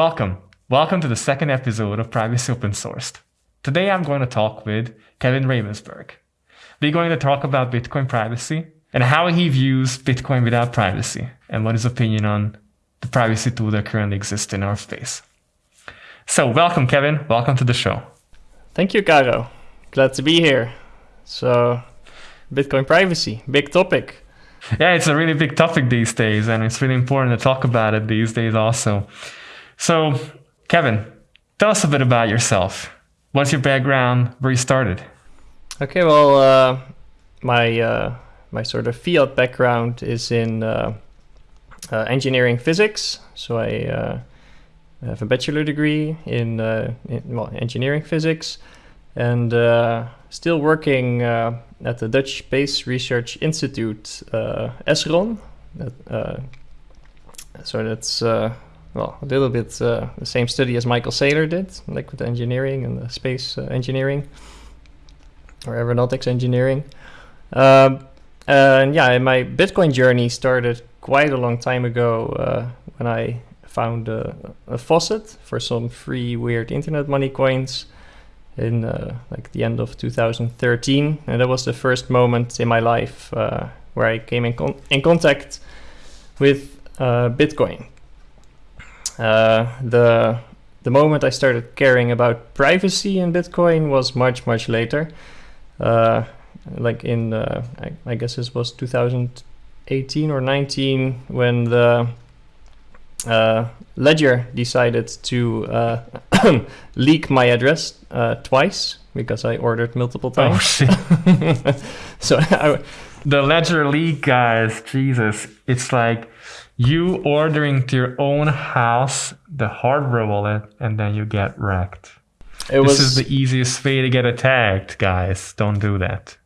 Welcome. Welcome to the second episode of Privacy Open Sourced. Today I'm going to talk with Kevin Ravensburg. We're going to talk about Bitcoin privacy and how he views Bitcoin without privacy and what his opinion on the privacy tool that currently exists in our space. So welcome, Kevin. Welcome to the show. Thank you, Caro. Glad to be here. So, Bitcoin privacy, big topic. Yeah, it's a really big topic these days, and it's really important to talk about it these days also. So, Kevin, tell us a bit about yourself. What's your background? Where you started? Okay, well, uh, my uh, my sort of field background is in uh, uh engineering physics. So I uh, have a bachelor degree in, uh, in well, engineering physics, and still working at the Dutch Space Research Institute, SRON. so that's well, a little bit uh, the same study as Michael Saylor did, liquid engineering and the space uh, engineering or aeronautics engineering. Um, and yeah, my Bitcoin journey started quite a long time ago uh, when I found a, a, faucet for some free weird internet money coins in uh, like the end of 2013, and that was the first moment in my life uh, where I came in, con in contact with uh, Bitcoin. Uh, the the moment I started caring about privacy in Bitcoin was much much later. Uh, like in uh, I, I, guess this was 2018 or 19 when the uh, Ledger decided to uh, leak my address uh, twice because I ordered multiple oh, times. Oh, so I, the Ledger leak, guys, Jesus, it's like you ordering to your own house the hardware wallet and then you get wrecked. It this was... is the easiest way to get attacked, guys. Don't do that.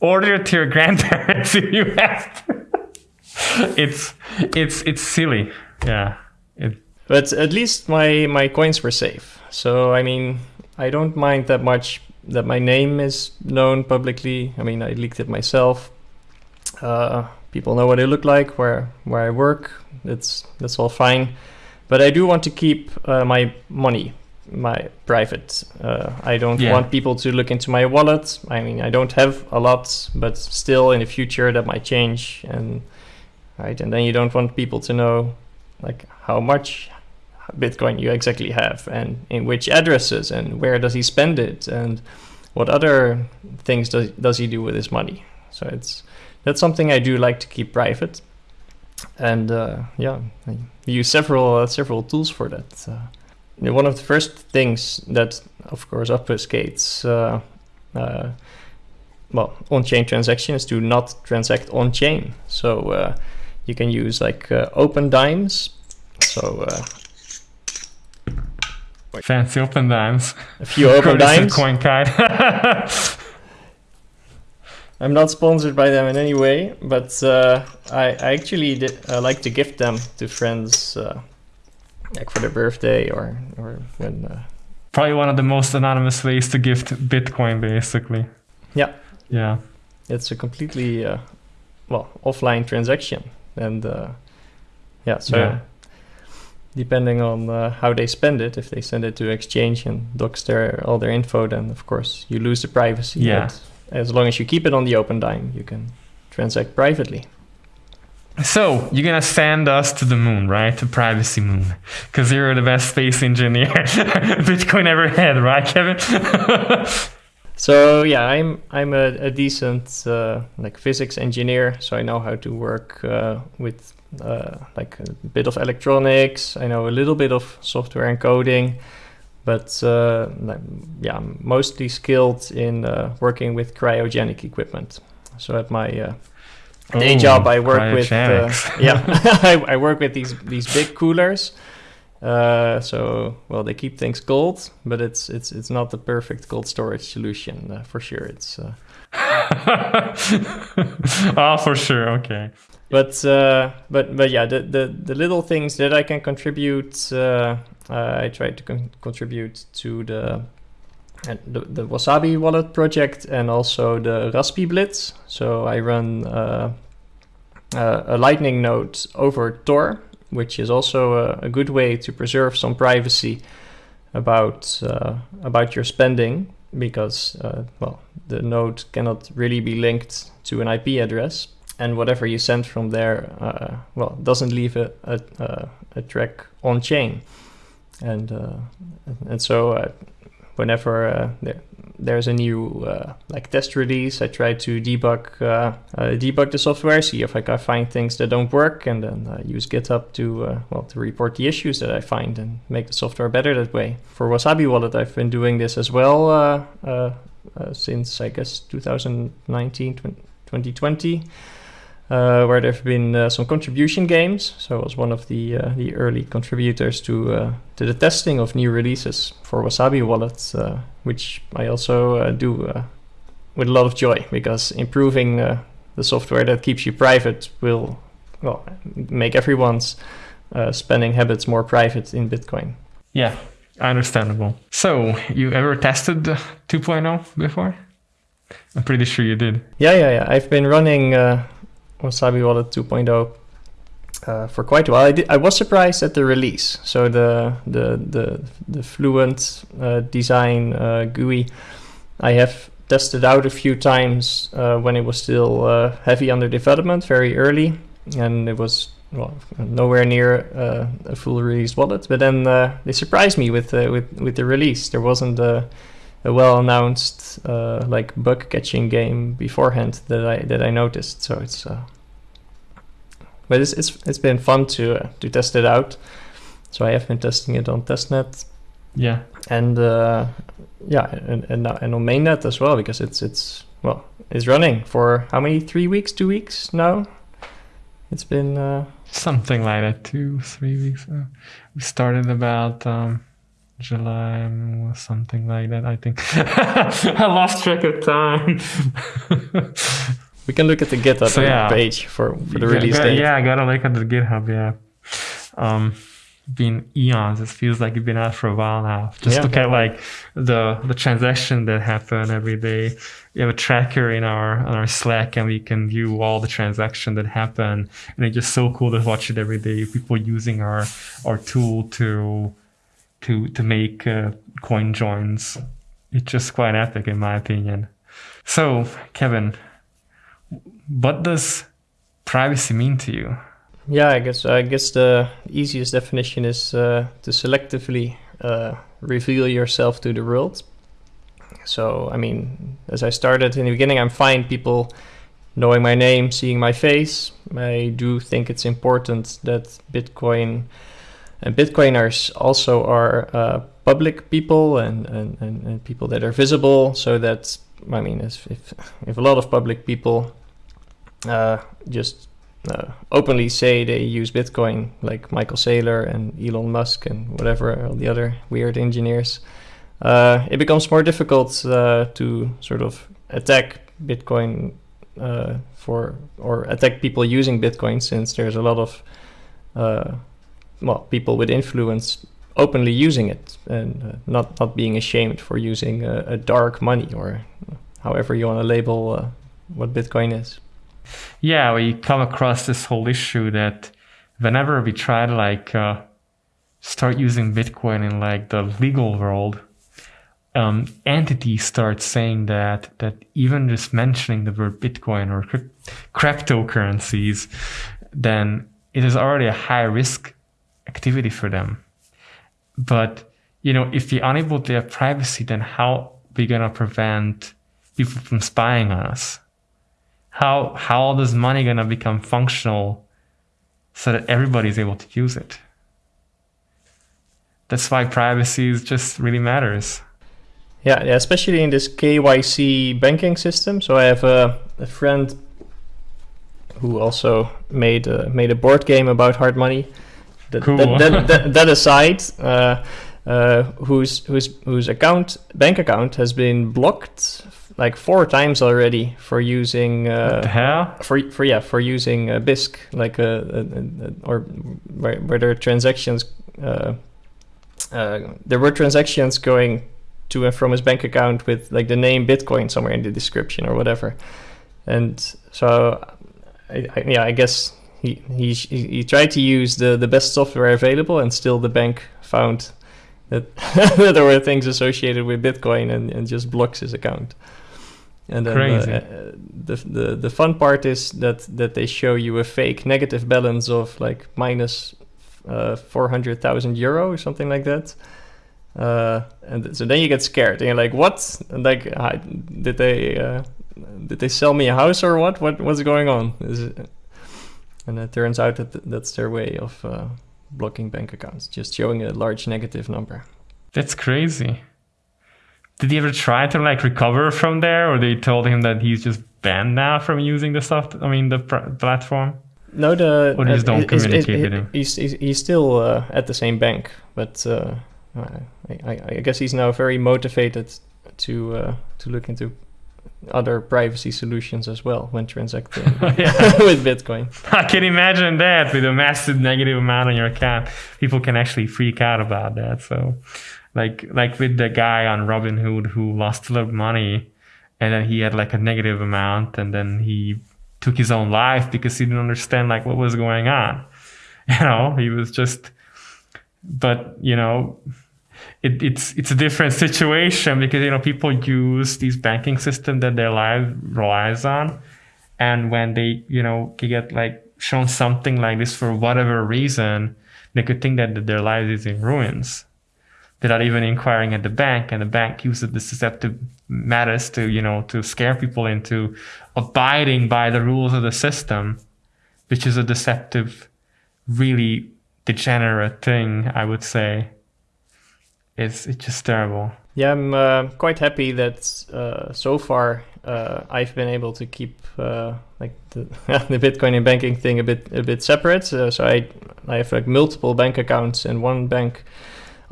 Order it to your grandparents if you have to. it's it's it's silly. Yeah. It... But at least my my coins were safe. So I mean, I don't mind that much that my name is known publicly. I mean, I leaked it myself. Uh, people know what I look like, where where I work. That's that's all fine. But I do want to keep uh, my money, my private. Uh, I don't yeah. want people to look into my wallet. I mean, I don't have a lot, but still, in the future, that might change. And right, and then you don't want people to know like how much Bitcoin you exactly have, and in which addresses, and where does he spend it, and what other things does does he do with his money. So it's that's something I do like to keep private. And uh, yeah, I use several uh, several tools for that. Uh, one of the first things that, of course, obfuscates uh, uh, well on-chain transactions to not transact on-chain. So uh, you can use like Opendimes. So Fancy Opendimes. A few open dimes. Coin CoinKite. I'm not sponsored by them in any way, but uh, I, I, actually did, uh, like to gift them to friends, uh, like for their birthday or or when. Uh, Probably one of the most anonymous ways to gift Bitcoin, basically. Yeah. Yeah. It's a completely uh, well offline transaction, and uh, yeah, so. Yeah. Depending on how they spend it, if they send it to exchange and dox their all their info, then of course you lose the privacy. Yeah as long as you keep it on the Opendime, you can transact privately. So you're gonna send us to the moon, right? The privacy moon, because you're the best space engineer Bitcoin ever had, right, Kevin? so yeah, I'm I'm a, a decent uh, like physics engineer, so I know how to work uh, with uh, like a bit of electronics. I know a little bit of software and coding but uh, yeah, I'm mostly skilled in uh, working with cryogenic equipment. So at my uh, day oh, job, I work with uh, yeah, I, I, work with these these big coolers. Uh, so well, they keep things cold, but it's it's it's not the perfect cold storage solution uh, for sure. It's oh, for sure, okay. But but but yeah, the, the the little things that I can contribute uh, I try to con contribute to the, the, the Wasabi wallet project and also the Raspiblitz. So I run uh, uh, a Lightning node over Tor which is also a, a good way to preserve some privacy about uh, about your spending because uh, well the node cannot really be linked to an IP address and whatever you send from there uh, well doesn't leave a, a, a, track on chain and uh, and so uh, whenever uh, there, there's a new uh, like test release, I try to debug uh, uh, debug the software, see if I can find things that don't work, and then use GitHub to uh, well to report the issues that I find and make the software better that way. For Wasabi Wallet, I've been doing this as well uh, since I guess 2019, 2020 uh, where there have been uh, some contribution games. So I was one of the uh, the early contributors to uh, to the testing of new releases for Wasabi Wallet, uh, which I also uh, do with a lot of joy because improving the software that keeps you private will well make everyone's spending habits more private in Bitcoin. Yeah, understandable. So you ever tested 2.0 before? I'm pretty sure you did. Yeah, yeah, yeah. I've been running Wasabi Wallet 2.0 uh, for quite a while. I, did, I was surprised at the release. So the the the, the Fluent uh, design uh, GUI, I have tested out a few times uh, when it was still uh, heavy under development, very early, and it was well nowhere near uh, a full release wallet. But then they surprised me with with with the release. There wasn't a a well announced uh, like bug catching game beforehand that I that I noticed. So it's but it's it's it's been fun to uh, to test it out. So I have been testing it on testnet. Yeah. And uh, yeah, and and, and on mainnet as well because it's it's well it's running for how many three weeks two weeks now. It's been uh, something like that two three weeks. we started about. Um July or something like that. I think I lost track of time. we can look at the GitHub so, yeah. page for, for the release date. Yeah, I gotta look at the GitHub. Yeah, um, been eons. It feels like it's been out for a while now. Just yeah. look at like the the transaction that happen every day. We have a tracker in our on our Slack, and we can view all the transaction that happen. And it's just so cool to watch it every day. People using our our tool to to to make uh, coin joins. It's just quite epic in my opinion. So, Kevin, what does privacy mean to you? Yeah, I guess I guess the easiest definition is uh, to selectively uh, reveal yourself to the world. So, I mean, as I started in the beginning, I'm fine people knowing my name, seeing my face. I do think it's important that Bitcoin and Bitcoiners also are uh, public people and, and, and, people that are visible. So that, I mean, if, if, a lot of public people uh, just uh, openly say they use Bitcoin, like Michael Saylor and Elon Musk and whatever, all the other weird engineers, uh, it becomes more difficult uh, to sort of attack Bitcoin uh, for, or attack people using Bitcoin since there's a lot of well, people with influence openly using it and uh, not not being ashamed for using a, dark money or however you want to label uh, what Bitcoin is. Yeah, we come across this whole issue that whenever we try to like uh, start using Bitcoin in like the legal world, um, entities start saying that that even just mentioning the word Bitcoin or cryptocurrencies, then it is already a high risk activity for them. But you know, if we're unable to have privacy, then how are we gonna prevent people from spying on us? How how all this money gonna become functional so that everybody's able to use it? That's why privacy is just really matters. Yeah, yeah, especially in this KYC banking system. So I have a, a friend who also made a, made a board game about hard money that, cool. that, that, that, that, aside, uh, uh, whose whose whose account bank account has been blocked like four times already for using uh, for for yeah for using uh, Bisq like a, a, a, or where, where there are transactions uh, uh, there were transactions going to and from his bank account with like the name Bitcoin somewhere in the description or whatever, and so I, I, yeah I guess he, he he tried to use the the best software available, and still the bank found that, that there were things associated with Bitcoin, and, and just blocks his account. And then Crazy. uh, uh, the, the the fun part is that that they show you a fake negative balance of like minus uh, four hundred thousand euro or something like that. Uh, and so then you get scared and you're like, what? And like, I, did they uh, did they sell me a house or what? What what's going on? And it turns out that th- that's their way of uh, blocking bank accounts, just showing a large negative number. That's crazy. Did he ever try to like recover from there, or they told him that he's just banned now from using the soft? I mean, the pr- platform. No, the Or they just don't he's- he's- communicate he- with him? He's, he's, he's still uh, at the same bank, but uh, I, I, I guess he's now very motivated to uh, to look into other privacy solutions as well when transacting with Bitcoin. I can imagine that with a massive negative amount on your account, people can actually freak out about that. So, like like with the guy on Robinhood who lost a lot of money, and then he had like a negative amount, and then he took his own life because he didn't understand like what was going on. You know, he was just. But you know, it, it's it's a different situation because you know people use these banking system that their life relies on and when they you know get like shown something like this for whatever reason they could think that their life is in ruins without even inquiring at the bank and the bank uses the deceptive matters to you know to scare people into abiding by the rules of the system which is a deceptive really degenerate thing i would say it's it's just terrible Yeah, I'm uh, quite happy that uh, so far uh, I've been able to keep uh, like the, the Bitcoin and banking thing a bit a bit separate. So I I have like multiple bank accounts, and one bank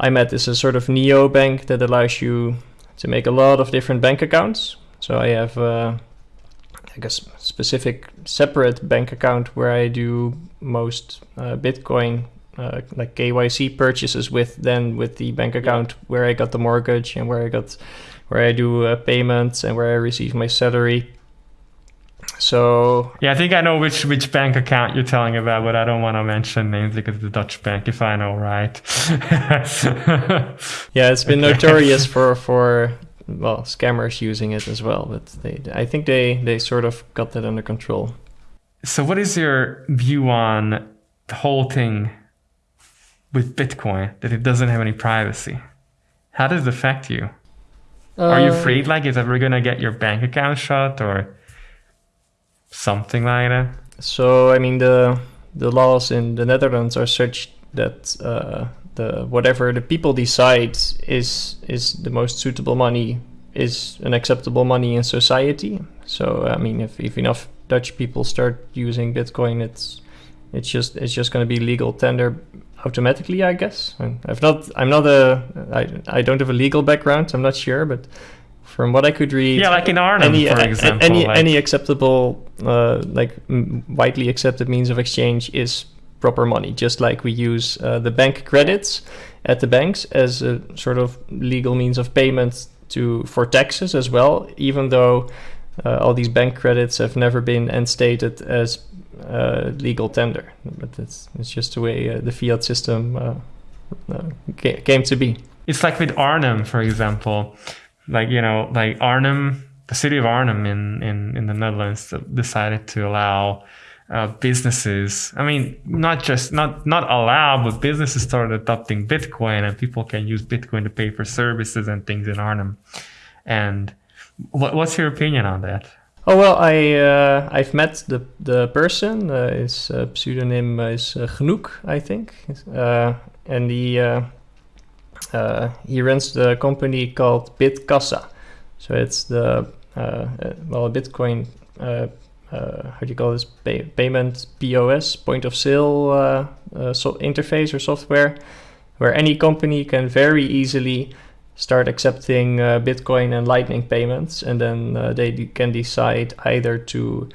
I'm at is a sort of neo bank that allows you to make a lot of different bank accounts. So I have uh, like a specific separate bank account where I do most uh, Bitcoin uh, like KYC purchases with then with the bank account where I got the mortgage and where I got where I do uh, payments and where I receive my salary. So Yeah, I think I know which which bank account you're telling about, but I don't want to mention names because the Dutch bank, if I know right. yeah, it's been Okay. notorious for for well scammers using it as well, but they I think they they sort of got that under control. so, what is your view on the whole thing with Bitcoin that it doesn't have any privacy? How does it affect you? Are you Uh, afraid like it's ever gonna get your bank account shut or something like that? So I mean the the laws in the Netherlands are such that uh, the whatever the people decide is is the most suitable money is an acceptable money in society. So I mean if, if enough Dutch people start using Bitcoin, it's it's just it's just going to be legal tender automatically, I guess. I've not I'm not a I I don't have a legal background. I'm not sure, but from what I could read, Yeah, like in Arnhem, any for example. any like- any acceptable uh, like widely accepted means of exchange is proper money just like we use uh, the bank credits at the banks as a sort of legal means of payment to for taxes as well even though uh, all these bank credits have never been instated as uh, legal tender but it's, it's just the way uh, the fiat system uh, uh, came to be it's like with Arnhem, for example. Like you know, like Arnhem, the city of Arnhem in in in the Netherlands decided to allow uh, businesses. I mean, not just not not allow, but businesses started adopting Bitcoin, and people can use Bitcoin to pay for services and things in Arnhem. And what, what's your opinion on that? Oh well, I uh, I've met the the person. Uh, his uh, pseudonym is uh, Genoek, I think, uh, and he uh, he runs the company called Bitkassa. So it's the uh, uh, well Bitcoin. How do you call this pay- payment POS point of sale so interface or software, where any company can very easily start accepting Bitcoin and Lightning payments, and then they can decide either to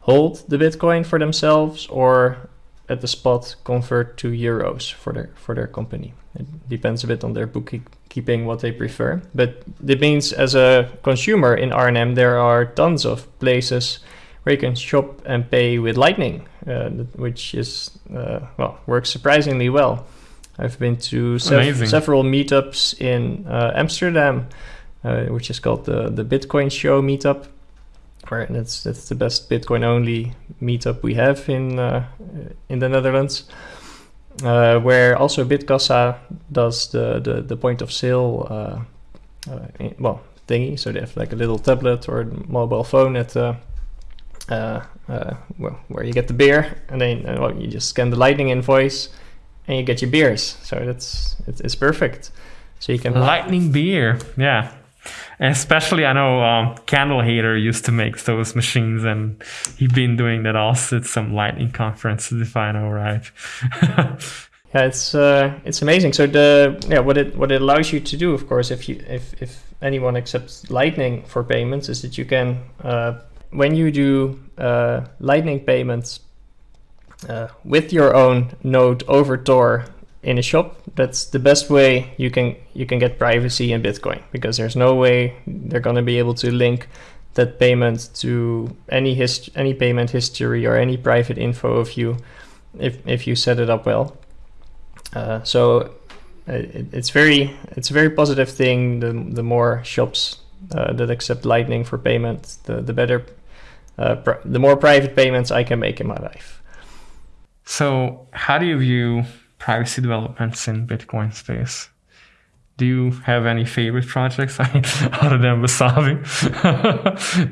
hold the Bitcoin for themselves or at the spot convert to euros for their for their company. It depends a bit on their bookkeeping what they prefer, but it means as a consumer in Arnhem there are tons of places where you can shop and pay with Lightning uh, which is uh, well works surprisingly well. I've been to sev- several meetups in uh, Amsterdam, uh, which is called the the Bitcoin Show meetup, where that's that's the best Bitcoin only meetup we have in uh, in the Netherlands. Uh, where also Bitkassa does the, the, the point of sale uh, uh, well thingy. So they have like a little tablet or mobile phone at uh, uh, uh, well, where you get the beer, and then well, you just scan the Lightning invoice, and you get your beers. So that's it's, it's perfect. So you can Lightning beer, yeah. Especially, I know um, Candle Hater used to make those machines, and he's been doing that also at some Lightning conferences, if I know right. Yeah, it's uh, it's amazing. So the yeah, what it what it allows you to do, of course, if you if if anyone accepts Lightning for payments, is that you can uh, when you do uh, Lightning payments uh, with your own node over Tor in a shop, that's the best way you can you can get privacy in Bitcoin because there's no way they're gonna be able to link that payment to any hist- any payment history or any private info of you if if you set it up well. Uh, so uh, it, it's very it's a very positive thing. The the more shops uh, that accept Lightning for payment, the the better, uh, the more private payments I can make in my life. So, how do you view privacy developments in Bitcoin space? Do you have any favorite projects other than Wasabi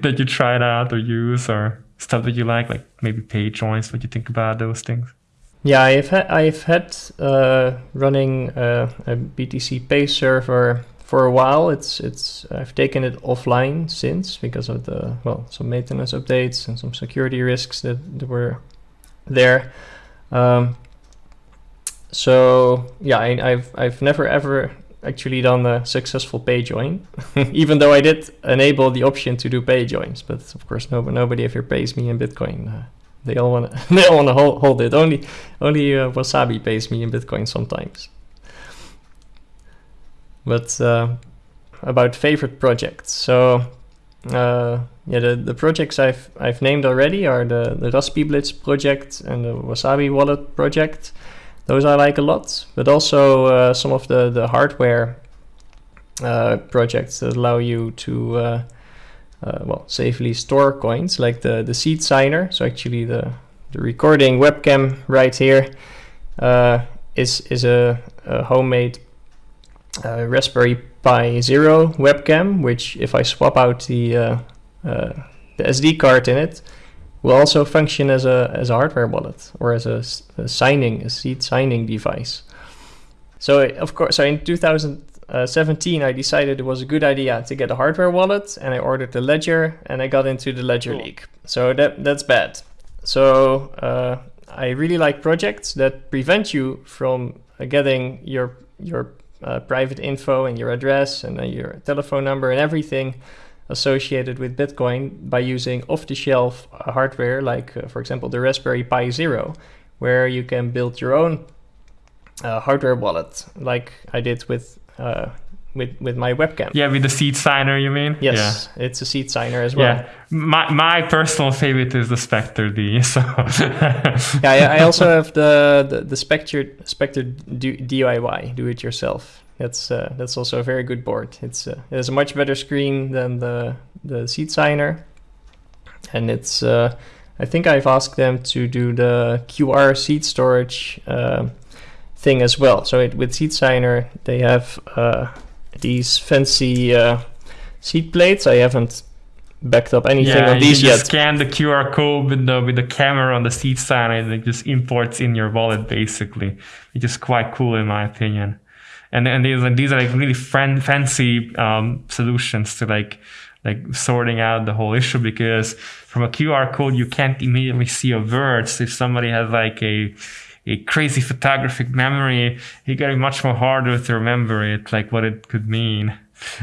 that you tried out or use or stuff that you like, like maybe pay joins? What do you think about those things? Yeah, I've had I've had uh, running uh, a BTC Pay server for a while. It's it's I've taken it offline since because of the well some maintenance updates and some security risks that, that were there. Um, so yeah, I, I've I've never ever actually done a successful pay join, even though I did enable the option to do pay joins. But of course, no, nobody ever pays me in Bitcoin. Uh, they all want to they all want to hold, hold it. Only only uh, Wasabi pays me in Bitcoin sometimes. But uh, about favorite projects, so uh, yeah, the, the projects I've I've named already are the the Raspiblitz project and the Wasabi wallet project. Those I like a lot, but also uh, some of the the hardware uh, projects that allow you to uh, uh, well safely store coins, like the the seed signer. So actually the the recording webcam right here uh, is is a, a homemade uh, Raspberry Pi Zero webcam, which if I swap out the the SD card in it, will also function as a as a hardware wallet or as a signing a seed signing device. So of course, so in 2017, I decided it was a good idea to get a hardware wallet, and I ordered the Ledger, and I got into the Ledger Cool. League. So that that's bad. So uh, I really like projects that prevent you from uh, getting your your uh, private info and your address and uh, your telephone number and everything associated with Bitcoin by using off-the-shelf uh, hardware, like uh, for example the Raspberry Pi Zero, where you can build your own uh, hardware wallet, like I did with uh, with with my webcam. Yeah, with the seed signer, you mean? Yes, it's a seed signer as well. Yeah. My my personal favorite is the Specter D. So yeah, I, I also have the the, the Specter Specter DIY, do it yourself. That's uh, that's also a very good board. It's uh, it has a much better screen than the the seed signer, and it's uh, I think I've asked them to do the QR seed storage uh, thing as well. So it, with seed signer they have uh, these fancy uh, seed plates. I haven't backed up anything yeah, on you these can just yet. scan the QR code with the with the camera on the seed signer, and it just imports in your wallet basically, which is quite cool in my opinion. And and these are these are like really fan, fancy um, solutions to like like sorting out the whole issue because from a QR code you can't immediately see a word. So if somebody has like a a crazy photographic memory, it got much more harder to remember it, like what it could mean.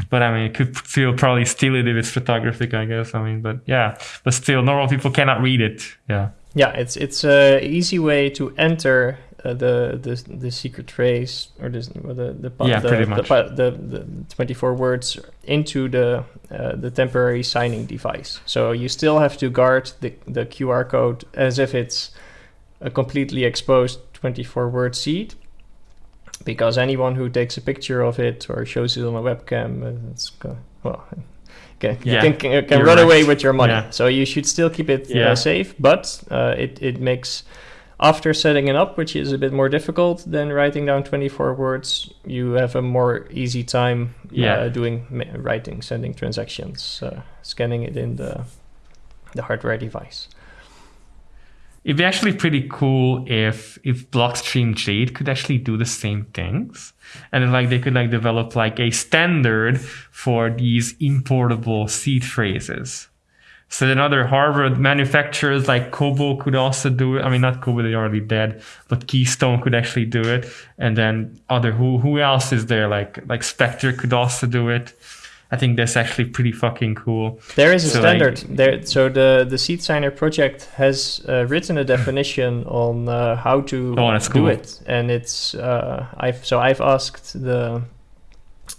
But I mean, it could still probably steal it if it's photographic, I guess. I mean, but yeah, but still, normal people cannot read it. Yeah. Yeah, it's it's a easy way to enter uh, the the the secret phrase or the the the Yeah, the, the, the, the 24 words into the uh, the temporary signing device. So you still have to guard the the QR code as if it's a completely exposed 24 word seed because anyone who takes a picture of it or shows it on a webcam, uh, it's well, can, Yeah, can, can, can run right. away with your money. Yeah. So you should still keep it Yeah. uh, safe, but uh, it it makes after setting it up, which is a bit more difficult than writing down 24 words, you have a more easy time Yeah. uh, doing writing, sending transactions, uh, scanning it in the the hardware device. It'd be actually pretty cool if if Blockstream Jade could actually do the same things, and then, like they could like develop like a standard for these importable seed phrases. So then other hardware manufacturers like Cobo could also do it. I mean, not Cobo, they're already dead, but Keystone could actually do it. And then other who who else is there? Like like Specter could also do it. I think that's actually pretty fucking cool. There is a So, like- standard there. So the the Seed Signer project has uh, written a definition on uh, how to Oh, do cool. it, and it's uh, I've so I've asked the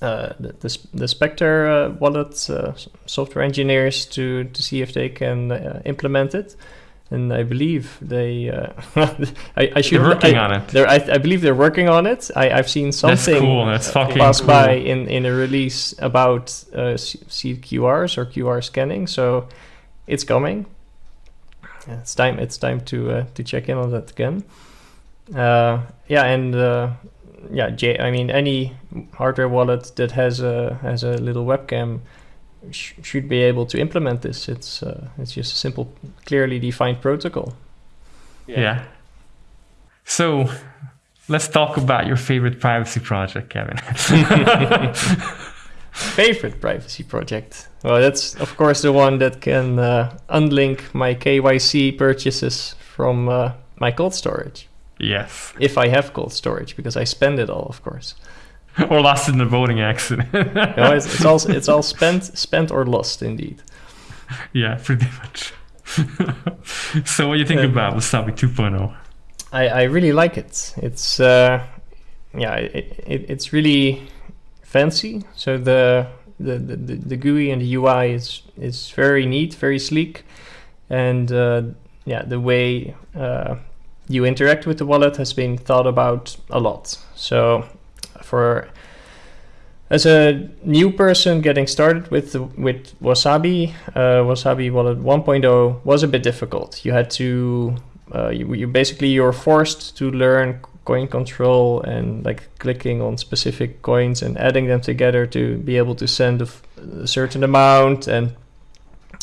uh, the, the, the Specter uh, wallet uh, software engineers to to see if they can uh, implement it, and I believe they. Uh, I, I should They're working I, on it. They're, I, I believe they're working on it. I, I've seen something cool, that's fucking pass cool. by in, in a release about uh, C- QRs or QR scanning. So it's coming. It's time. It's time to uh, to check in on that again. Uh, yeah, and yeah, J- I mean any hardware wallet that has a has a little webcam sh- should be able to implement this. It's uh, it's just a simple, clearly defined protocol. Yeah. So let's talk about your favorite privacy project, Kevin. Favorite privacy project? Well, that's of course the one that can uh, unlink my KYC purchases from uh, my cold storage, yes. if I have cold storage, because I spend it all, of course. Or lost in a boating accident. No, it's, it's all it's all spent, spent or lost, indeed. yeah, pretty much. so what do you think Um, about Wasabi 2.0? I, I really like it. It's uh, yeah, it, it, it's really fancy. So the the, the, the the GUI and the UI is is very neat, very sleek, and uh, yeah, the way uh, you interact with the wallet has been thought about a lot. So for as a new person getting started with with Wasabi, uh, Wasabi Wallet 1.0 was a bit difficult. You had to uh, you, you basically you're forced to learn coin control and like clicking on specific coins and adding them together to be able to send a, certain amount and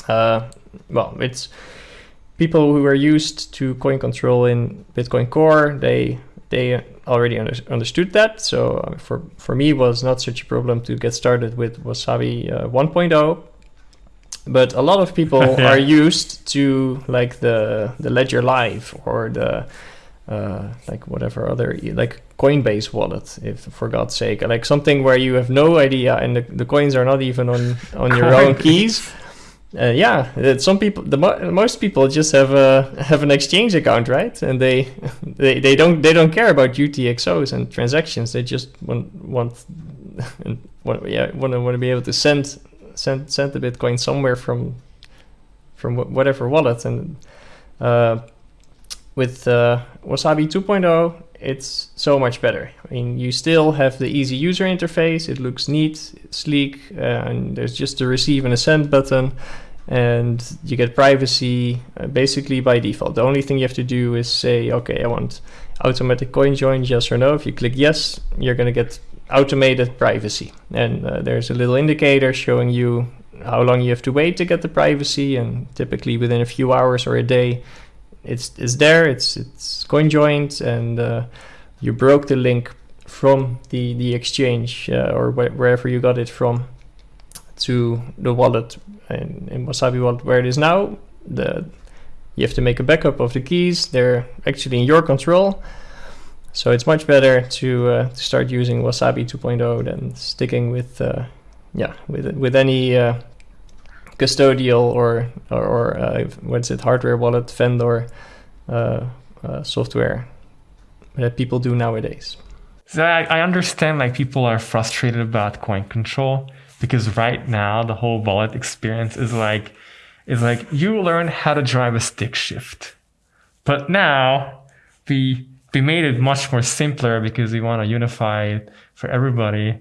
uh, well it's people who are used to coin control in bitcoin core they they already under, understood that. So uh, for for me it was not such a problem to get started with wasabi uh, 1.0 but a lot of people Yeah. are used to like the the ledger live or the uh, like whatever other like coinbase wallet if for god's sake. Like something where you have no idea and the, the coins are not even on on your own keys uh, yeah, some people, the mo- most people just have a have an exchange account, right? And they, they they don't they don't care about UTXOs and transactions. They just want want want yeah want to want to be able to send send send the Bitcoin somewhere from from whatever wallet. And uh, with uh, Wasabi 2.0, it's so much better. I mean, you still have the easy user interface. It looks neat, sleek, uh, and there's just a receive and a send button, and you get privacy uh, basically by default. The only thing you have to do is say, okay, I want automatic coin join, yes or no. If you click yes, you're going to get automated privacy, and uh, there's a little indicator showing you how long you have to wait to get the privacy, and typically within a few hours or a day, it's it's there. It's it's coin joined, and uh, you broke the link from the the exchange uh, or wh- wherever you got it from to the wallet in, in Wasabi wallet where it is now. The you have to make a backup of the keys. They're actually in your control. So it's much better to, uh, to start using Wasabi 2.0 than sticking with uh, yeah with with any uh, custodial or or, or uh, what's it hardware wallet vendor uh, uh, software that people do nowadays. So I, I understand like people are frustrated about coin control because right now the whole wallet experience is like is like you learn how to drive a stick shift. But now we we made it much more simpler because we want to unify it for everybody.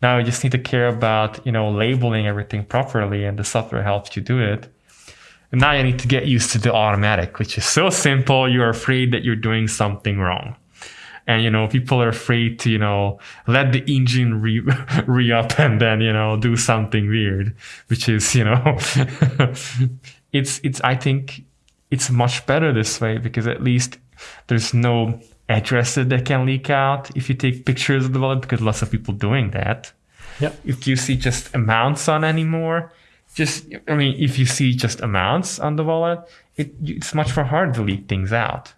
Now you just need to care about you know labeling everything properly, and the software helps you do it. And now you need to get used to the automatic, which is so simple. You're afraid that you're doing something wrong and you know people are afraid to you know let the engine re, re up and then you know do something weird which is you know it's it's i think it's much better this way because at least there's no addresses that can leak out if you take pictures of the wallet because lots of people doing that. Yeah. If you see just amounts on anymore just i mean if you see just amounts on the wallet it, it's much more hard to leak things out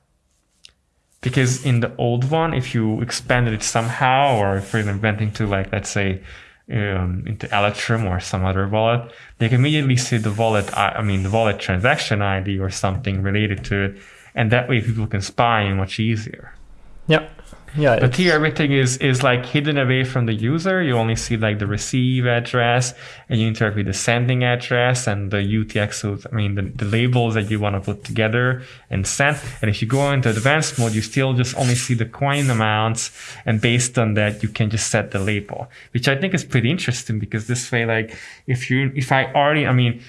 because in the old one, if you expanded it somehow, or if you went into like let's say um, into Electrum or some other wallet, they can immediately see the wallet. I mean, the wallet transaction ID or something related to it, and that way people can spy much easier. Yeah. Yeah, but here everything is is like hidden away from the user. You only see like the receive address, and you interact with the sending address and the UTXOs. I mean the, the labels that you want to put together and send. And if you go into advanced mode, you still just only see the coin amounts, and based on that, you can just set the label, which I think is pretty interesting because this way, like if you if I already, I mean,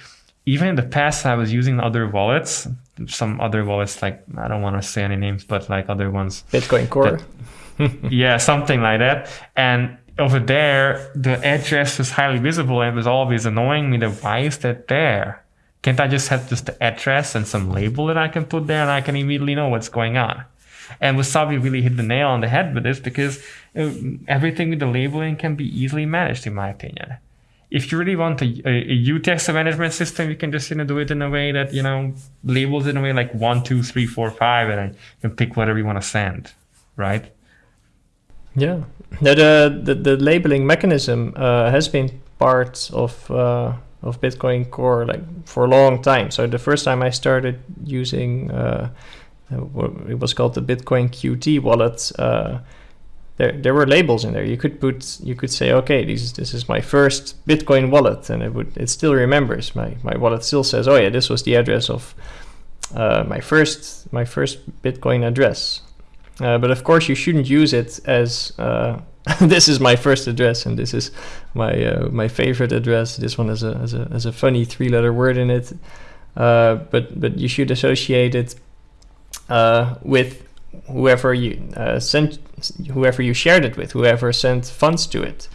even in the past, I was using other wallets some other wallets like I don't want to say any names, but like other ones. Bitcoin Core. That, yeah, something like that. And over there, the address was highly visible and it was always annoying me that why is that there? Can't I just have just the address and some label that I can put there and I can immediately know what's going on? And Wasabi really hit the nail on the head with this because uh, everything with the labeling can be easily managed, in my opinion if you really want a, a, a UTXO management system, you can just you know do it in a way that you know labels in a way like one, two, three, four, five, and then you can pick whatever you want to send, right? Yeah, the the, the labeling mechanism uh, has been part of uh, of Bitcoin Core like for a long time. So the first time I started using uh, it was called the Bitcoin QT wallet uh, there there were labels in there. You could put you could say, okay, this this is my first Bitcoin wallet, and it would it still remembers my my wallet still says, oh yeah, this was the address of uh, my first my first Bitcoin address. Uh, but of course, you shouldn't use it as uh, this is my first address and this is my uh, my favorite address. This one has a has a has a funny three letter word in it. Uh, but but you should associate it uh, with whoever you uh, sent, whoever you shared it with, whoever sent funds to it.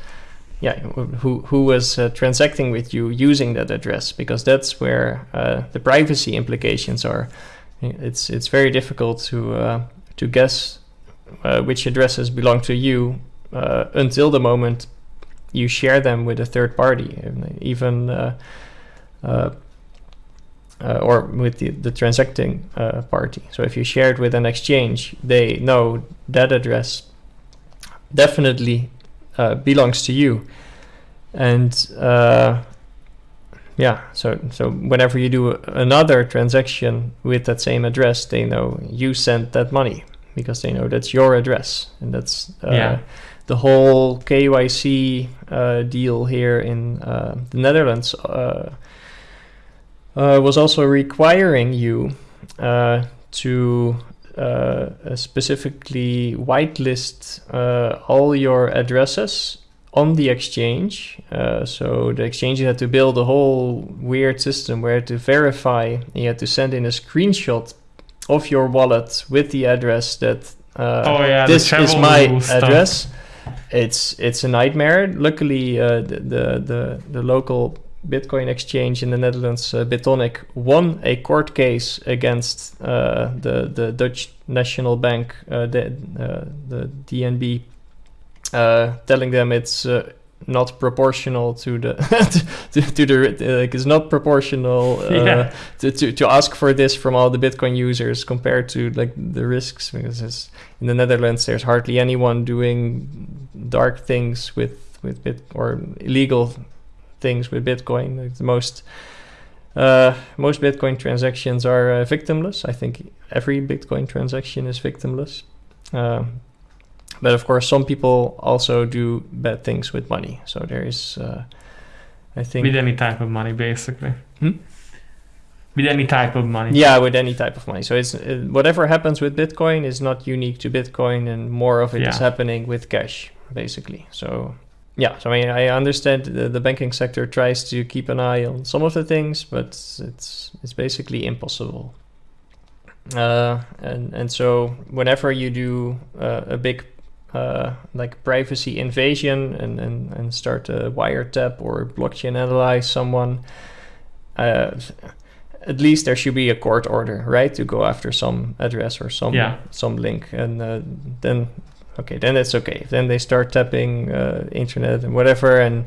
Yeah, who who was uh, transacting with you using that address, because that's where uh, the privacy implications are. It's it's very difficult to uh, to guess uh, which addresses belong to you uh, until the moment you share them with a third party, even uh, or with the, the transacting uh, party. So if you share it with an exchange, they know that address definitely uh, belongs to you. And uh, yeah, so so whenever you do another transaction with that same address, they know you sent that money because they know that's your address, and that's uh, yeah. the whole KYC uh, deal here in the Netherlands uh, was also requiring you uh, to uh, specifically whitelist uh, all your addresses on the exchange. Uh, so the exchange had to build a whole weird system where to verify, you had to send in a screenshot of your wallet with the address that uh, oh, yeah, this is my address. It's it's a nightmare. Luckily, the, the the the local Bitcoin exchange in the Netherlands, uh, Bitonic, won a court case against uh, the the Dutch National Bank, uh, the uh, the DNB, uh, telling them it's uh, not proportional to the to, to, the like it's not proportional yeah. to, to to ask for this from all the Bitcoin users compared to like the risks because in the Netherlands there's hardly anyone doing dark things with with bit or illegal things with Bitcoin. Like the most uh, most Bitcoin transactions are uh, victimless. I think every Bitcoin transaction is victimless. Uh, but of course, some people also do bad things with money. So there is, uh, I think, with any type of money, basically. Hmm? With any type of money. Yeah, with any type of money. So it's whatever happens with Bitcoin is not unique to Bitcoin, and more of it is Yeah. happening with cash, basically. So yeah, so I mean, I understand the, the banking sector tries to keep an eye on some of the things, but it's it's basically impossible. Uh, and and so whenever you do uh, a big uh, like privacy invasion and, and, and start a wiretap or blockchain analyze someone, uh, at least there should be a court order, right, to go after some address or some Yeah. some link, and uh, then okay, then it's okay. Then they start tapping uh, internet and whatever, and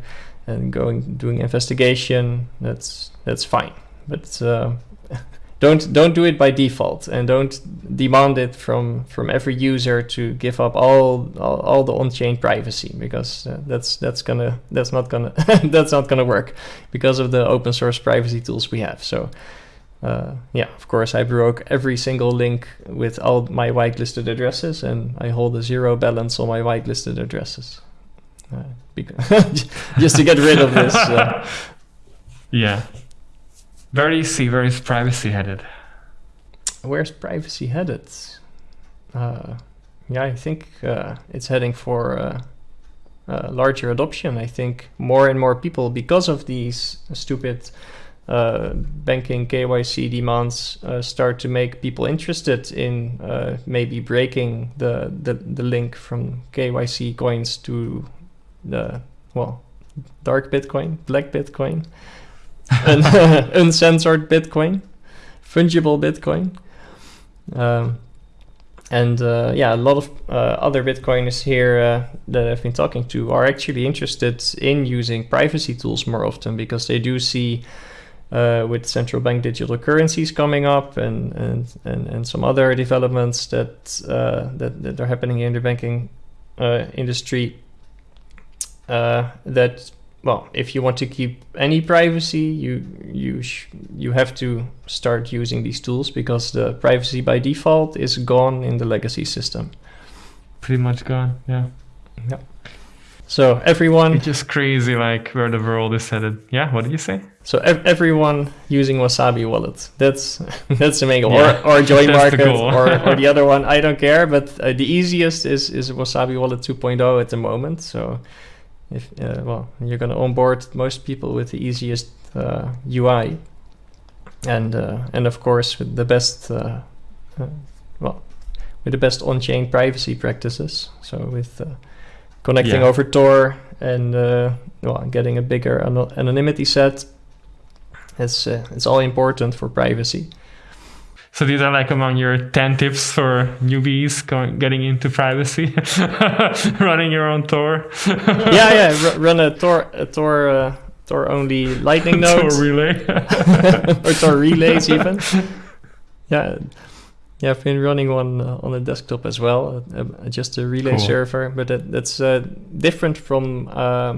and going doing investigation. That's that's fine, but uh, don't don't do it by default, and don't demand it from from every user to give up all all, all the on-chain privacy because uh, that's that's gonna that's not gonna that's not gonna work because of the open source privacy tools we have. So. Uh, yeah, of course, I broke every single link with all my whitelisted addresses, and I hold a zero balance on my whitelisted addresses. Uh, because just to get rid of this. Uh, Yeah. Very easy, very privacy headed. where's privacy headed? Uh, yeah, I think uh, it's heading for uh, uh, larger adoption. I think more and more people, because of these stupid uh, banking KYC demands, uh, start to make people interested in uh, maybe breaking the, the, the link from KYC coins to the, well, dark Bitcoin, black Bitcoin, and uncensored Bitcoin, fungible Bitcoin. Um, and uh, yeah, a lot of uh, other Bitcoiners here uh, that I've been talking to are actually interested in using privacy tools more often because they do see uh, with central bank digital currencies coming up and and, and, and some other developments that, uh, that that are happening in the banking uh, industry. Uh, that well, if you want to keep any privacy, you you sh- you have to start using these tools because the privacy by default is gone in the legacy system. Pretty much gone. Yeah. So everyone, It's just crazy, like where the world is headed. Yeah. What did you say? so ev- everyone using Wasabi wallet. That's that's the main goal. Yeah, Or or JoinMarket or, or the other one. I don't care. But uh, the easiest is is Wasabi Wallet 2.0 at the moment. So if uh, well, you're gonna onboard most people with the easiest uh, UI, and uh, and of course with the best uh, uh, well with the best on-chain privacy practices. So with uh, connecting Yeah. over Tor and uh, well getting a bigger ano- anonymity set. It's uh, it's all important for privacy. So these are like among your 10 tips for newbies going, getting into privacy, running your own Tor. yeah, yeah. r- run a Tor a Tor uh, Tor only Lightning node Tor relay. or Tor relays even. Yeah. Yeah, I've been running one uh, on a desktop as well, uh, uh, just a relay Cool. server, but that, that's uh, different from uh,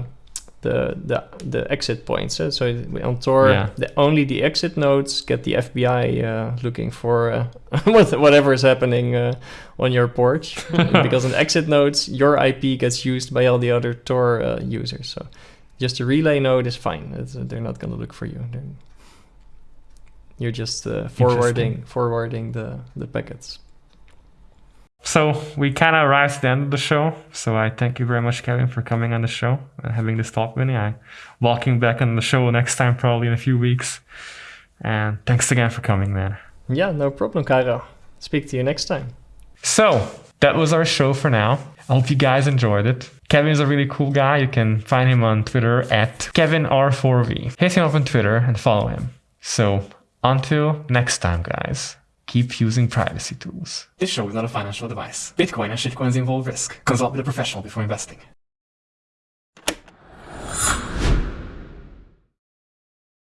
the, the the exit points. uh, So on Tor, Yeah. the, only the exit nodes get the FBI uh, looking for uh, whatever is happening uh, on your porch, because on exit nodes, your IP gets used by all the other Tor uh, users. So just a relay node is fine. It's, uh, they're not going to look for you. They're, you're just uh, forwarding forwarding the the packets. So we kind of arrived at the end of the show. So I thank you very much, Kevin, for coming on the show and having this talk with me. I walking back on the show next time, probably in a few weeks. And thanks again for coming, man. Yeah, no problem, Kara. Speak to you next time. So that was our show for now. I hope you guys enjoyed it. Kevin is a really cool guy. You can find him on Twitter at KevinR4V. Hit him up on Twitter and follow him. So until next time, guys, keep using privacy tools. This show is not a financial advice. Bitcoin and shitcoins involve risk. Consult with a professional before investing.